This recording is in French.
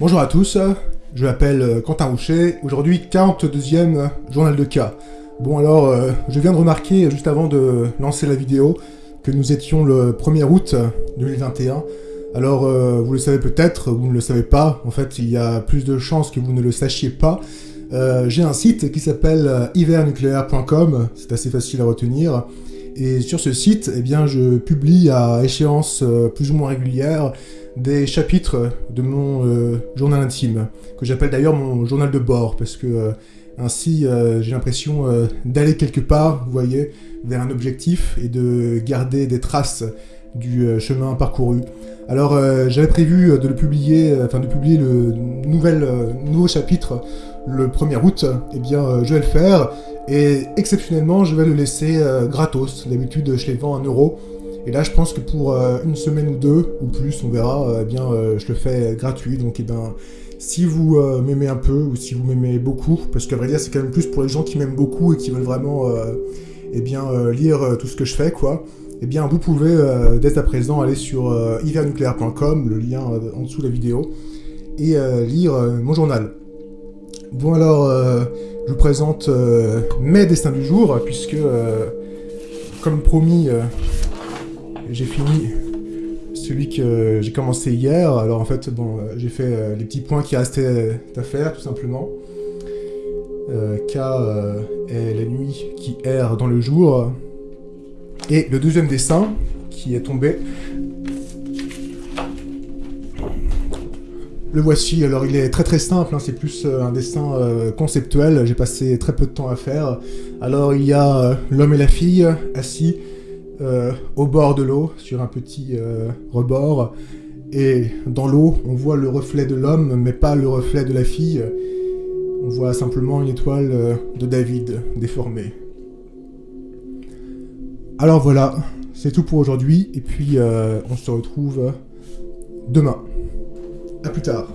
Bonjour à tous, je m'appelle euh, Quentin Rouchet, aujourd'hui 42e journal de cas. Bon alors, euh, je viens de remarquer juste avant de lancer la vidéo que nous étions le 1er août 2021. Alors, euh, vous le savez peut-être, vous ne le savez pas, en fait il y a plus de chances que vous ne le sachiez pas. J'ai un site qui s'appelle hivernucléaire.com, c'est assez facile à retenir. Et sur ce site, eh bien, je publie à échéance plus ou moins régulière des chapitres de mon euh, journal intime, que j'appelle d'ailleurs mon journal de bord, parce que euh, ainsi euh, j'ai l'impression d'aller quelque part, vous voyez, vers un objectif et de garder des traces du chemin parcouru. Alors j'avais prévu de le publier, enfin de publier le nouvel, nouveau chapitre le 1er août, et eh bien je vais le faire, et exceptionnellement je vais le laisser gratos, d'habitude je les vends à 1 euro, et là, je pense que pour euh, une semaine ou deux, ou plus, on verra, euh, eh bien, euh, je le fais gratuit. Donc, eh ben, si vous m'aimez un peu, ou si vous m'aimez beaucoup, parce qu'à vrai dire, c'est quand même plus pour les gens qui m'aiment beaucoup et qui veulent vraiment, eh bien, lire tout ce que je fais, quoi. Eh bien, vous pouvez, dès à présent, aller sur hivernucléaire.com, le lien en dessous de la vidéo, et lire mon journal. Bon, alors, je vous présente mes destins du jour, puisque, comme promis j'ai fini celui que j'ai commencé hier. Alors en fait, bon, euh, j'ai fait euh, les petits points qui restaient à faire, tout simplement. Euh, K est la nuit qui erre dans le jour. Et le deuxième dessin qui est tombé. Le voici, alors il est très très simple, hein, c'est plus un dessin conceptuel, j'ai passé très peu de temps à faire. Alors il y a l'homme et la fille assis euh, au bord de l'eau, sur un petit euh, rebord. Et dans l'eau, on voit le reflet de l'homme, mais pas le reflet de la fille. On voit simplement une étoile euh, de David déformée. Alors voilà, c'est tout pour aujourd'hui, et puis on se retrouve demain. A plus tard.